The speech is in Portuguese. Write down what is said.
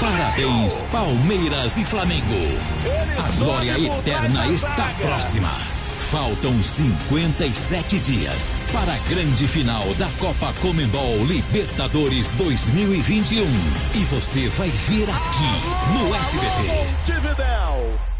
Parabéns, Palmeiras e Flamengo. A glória eterna está próxima. Faltam 57 dias para a grande final da Copa Comembol Libertadores 2021. E você vai ver aqui no SBT.